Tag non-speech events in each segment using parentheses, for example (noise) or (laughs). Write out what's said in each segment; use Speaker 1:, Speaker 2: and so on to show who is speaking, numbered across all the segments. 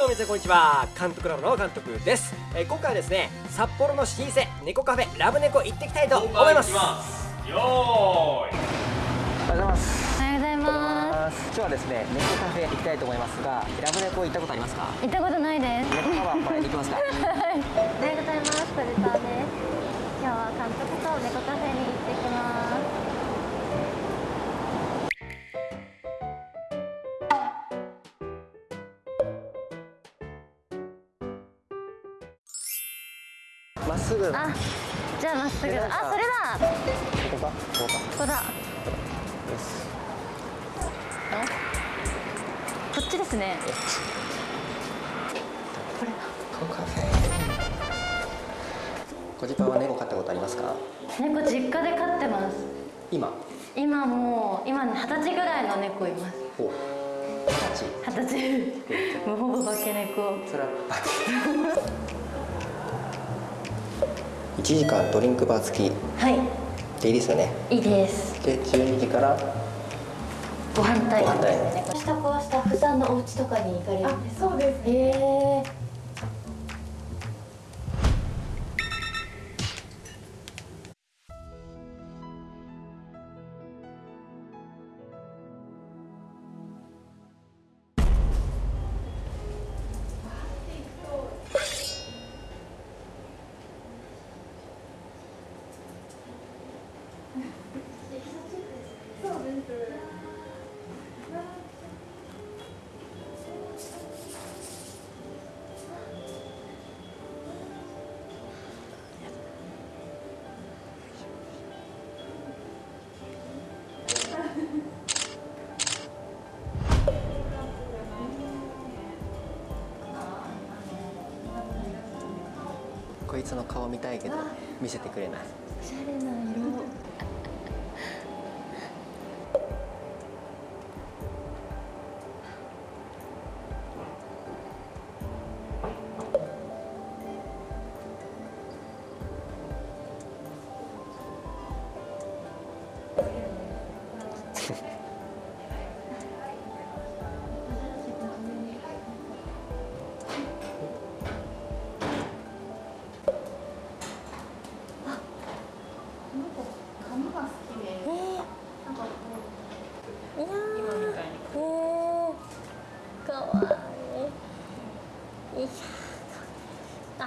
Speaker 1: どうも皆さんこんにちは。監督ラボの監督です、えー今回はですね札幌の老舗猫カフェラブ猫行ってきたいと思います。
Speaker 2: よーい。
Speaker 1: おはようございます。
Speaker 3: おはようございま
Speaker 1: 今日はですね猫カフェ行きたいと思いますがラブ猫行ったことありますか？
Speaker 3: す。行ったことないです。
Speaker 1: 猫カバーこれで行きますか？
Speaker 3: お (laughs)
Speaker 1: ぐ。こ
Speaker 3: あ、じゃあまっすぐ。だ。あ、それだ。
Speaker 1: こかここか
Speaker 3: ここだ。
Speaker 1: よし
Speaker 3: こっちですね。これ
Speaker 1: は猫飼ったことありますか
Speaker 3: だ。猫実家で飼ってます。
Speaker 1: 今
Speaker 3: 今もう今ね二十歳ぐらいの猫います。
Speaker 1: お八
Speaker 3: 二十歳。もうほぼ化け猫。
Speaker 1: それは1時間ドリンクバー付き
Speaker 3: はい。
Speaker 1: でいいですよね
Speaker 3: いいです。
Speaker 1: で12時から
Speaker 3: ご飯タイム
Speaker 1: ご飯タイム
Speaker 3: ですね。下子はスタッフさんのお家とかに行かれるんですか？
Speaker 4: そうです
Speaker 3: へえ。
Speaker 1: こいつの顔見たいけど見せてくれない
Speaker 3: おしゃれな色。
Speaker 4: 好きで、なんかこう
Speaker 3: いやー
Speaker 4: 今みたいに
Speaker 3: えー、かわいい。いやーあ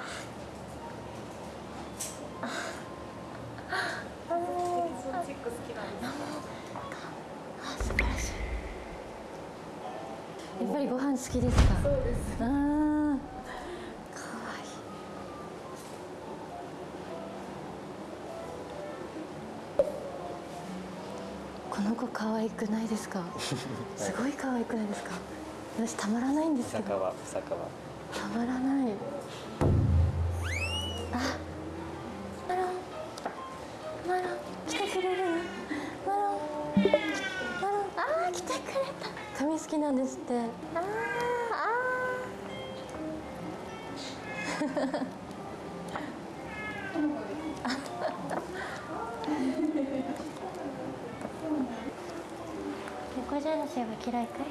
Speaker 3: ああ
Speaker 4: チック好きなんです。
Speaker 3: あ素晴らしい。やっぱりご飯好きですか？
Speaker 4: そうです。
Speaker 3: ああ、可愛くないですか？(laughs) すごい可愛くないですか？私たまらないんですけど。
Speaker 1: は坂は
Speaker 3: たまらない。あ、マロン。マロン、来てくれる？の。マロン。マロン、ああ、来てくれた。髪好きなんですって。あーあー。猫じゃらしは嫌いかい？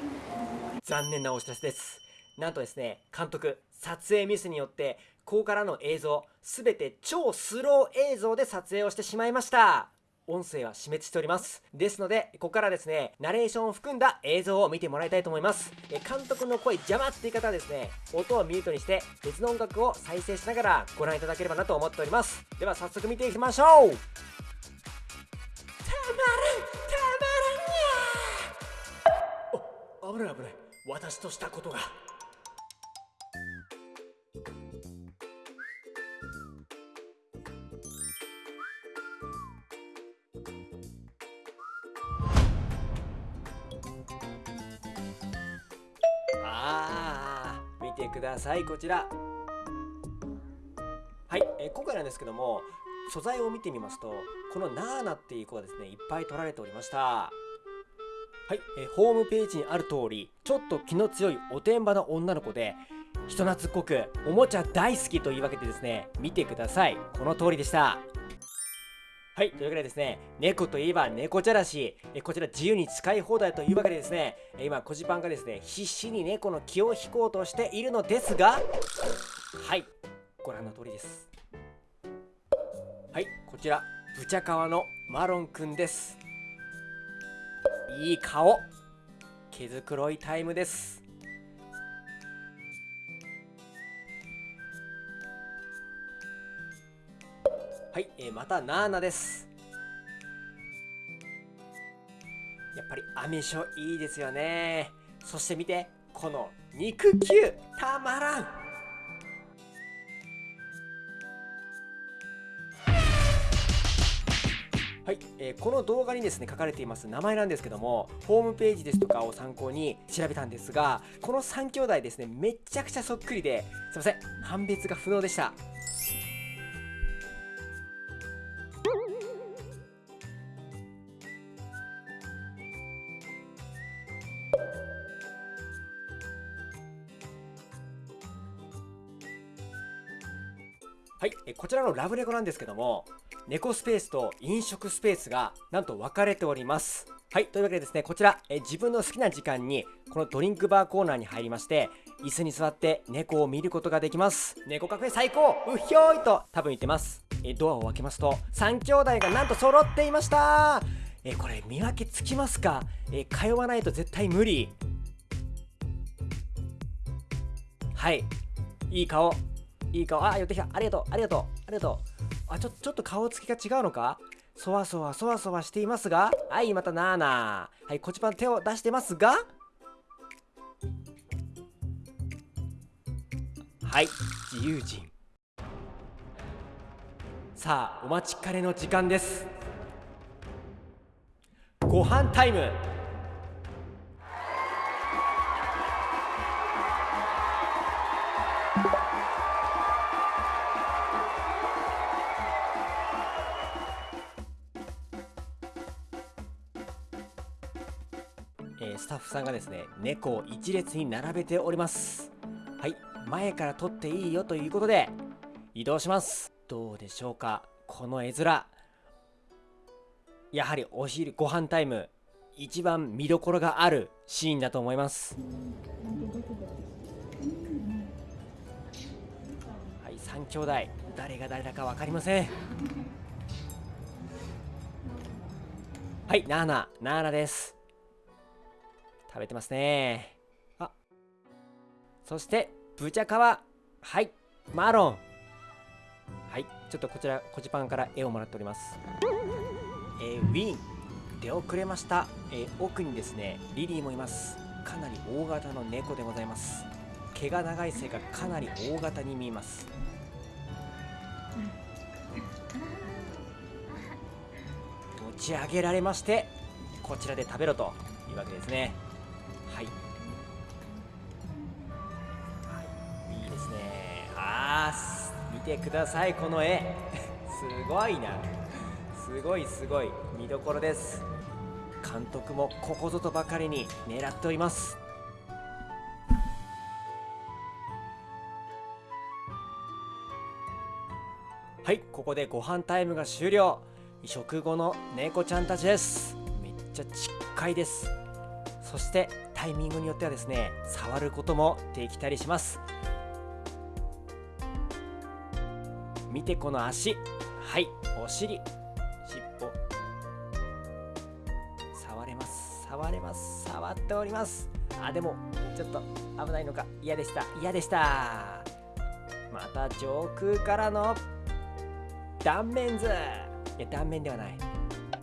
Speaker 1: 残念なお知らせです。なんとですね監督撮影ミスによってここからの映像すべて超スロー映像で撮影をしてしまいました。音声は死滅しております。ですのでここからですねナレーションを含んだ映像を見てもらいたいと思います。え監督の声邪魔っていう方はですね音をミュートにして別の音楽を再生しながらご覧いただければなと思っております。では早速見ていきましょう。危ない危ない。私としたことが。あー見てくださいこちら。はい、えー今回なんですけども素材を見てみますとこのナーナっていう子がですねいっぱい取られておりました。はい、えーホームページにある通りちょっと気の強いおてんばな女の子で人懐っこくおもちゃ大好きというわけでですね見てくださいこの通りでしたはい、というわけでですね、猫といえば猫じゃらし、えこちら自由に使い放題というわけでですね、え今、コジパンがですね、必死に猫の気を引こうとしているのですが、はい、ご覧の通りです。はい、こちら、ブチャカワのマロンくんです。いい顔、毛づくろいタイムです。はい、えーまたナーナです。やっぱりアメショいいですよね。そして見て、この肉球たまらん。はい、えーこの動画にですね書かれています名前なんですけどもホームページですとかを参考に調べたんですがこの3兄弟ですねめちゃくちゃそっくりですいません。判別が不能でした。はい、えこちらのラブレコなんですけども猫スペースと飲食スペースがなんと分かれております。はいというわけでですねこちらえ自分の好きな時間にこのドリンクバーコーナーに入りまして椅子に座って猫を見ることができます。猫カフェ最高うひょーいと多分言ってます。えドアを開けますと3兄弟がなんと揃っていました。えこれ見分けつきますか？え通わないと絶対無理。はいいい顔。いい顔あ寄ってきた。ありがとう。ありがとう。ありがとう。あちょちょっと顔つきが違うのか？そわそわそわそわしていますが。はいまたナーナーはいこちばん手を出してますが。はい自由人。さあお待ちかねの時間です。ご飯タイム。タッフさんがですね猫を一列に並べております。はい前から撮っていいよということで移動します。どうでしょうかこの絵面。やはりお昼ご飯タイム一番見どころがあるシーンだと思います。はい3兄弟誰が誰だか分かりません。はいナーナナーナです。食べてますね。あ。そしてブチャカワ。はい。マロン。はい。ちょっとこちらコジパンから絵をもらっております。えーウィン。出遅れました、えー奥にですねリリーもいます。かなり大型の猫でございます。毛が長いせいかかなり大型に見えます。持ち上げられましてこちらで食べろというわけですねてください。この絵。(laughs) すごいな。すごいすごい。見どころです。監督もここぞとばかりに狙っております。はいここでご飯タイムが終了。食後の猫ちゃんたちです。めっちゃちっかいです。そしてタイミングによってはですね触ることもできたりします。見てこの足。はい。お尻。尻尾。触れます。触れます。触っております。あでもちょっと危ないのか。嫌でした。嫌でした。また上空からの断面図。いや断面ではない。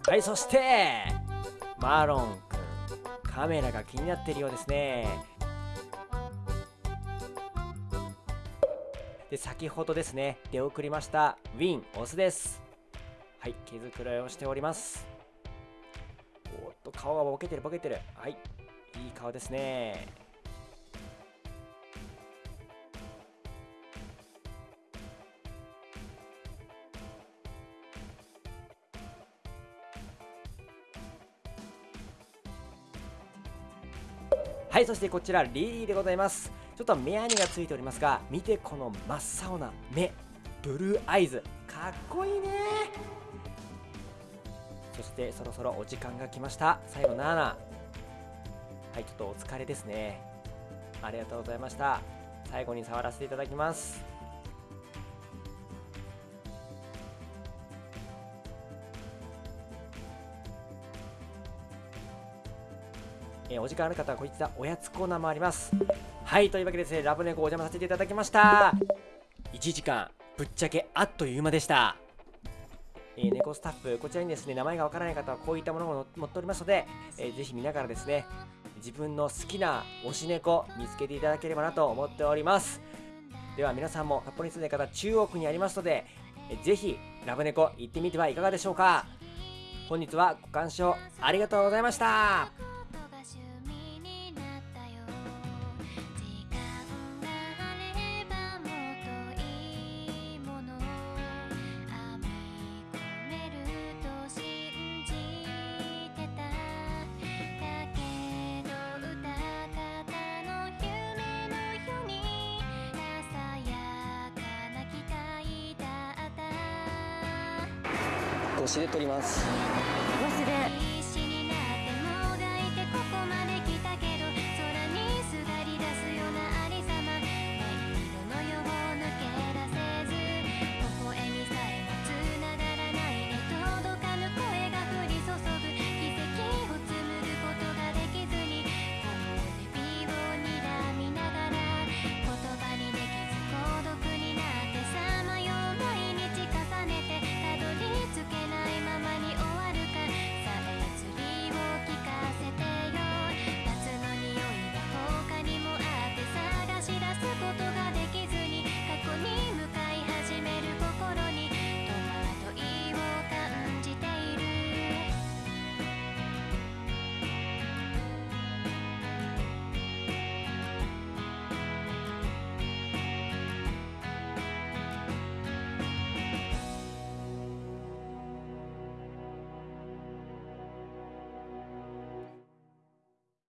Speaker 1: はいそしてマロンくんカメラが気になっているようですね。で先ほどですね出送りましたウィンオスです。はい毛づくろいをしております。おっと顔がボケてるボケてる。はいいい顔ですね。はいそしてこちらリリーでございます。ちょっと目やにがついておりますが見てこの真っ青な目ブルーアイズ。かっこいいね。そしてそろそろお時間が来ました。最後7はいちょっとお疲れですね。ありがとうございました。最後に触らせていただきます。えーお時間ある方はこいつはおやつコーナーもあります。はいというわけでですねラブネコお邪魔させていただきました。1時間ぶっちゃけあっという間でした。えー猫スタッフこちらにですね名前がわからない方はこういったものも持っておりますので、えーぜひ見ながらですね自分の好きな推し猫見つけていただければなと思っております。では皆さんも札幌に住んでる方中央区にありますので、えーぜひラブ猫行ってみてはいかがでしょうか。本日はご鑑賞ありがとうございまし
Speaker 2: た。
Speaker 1: 腰で取ります。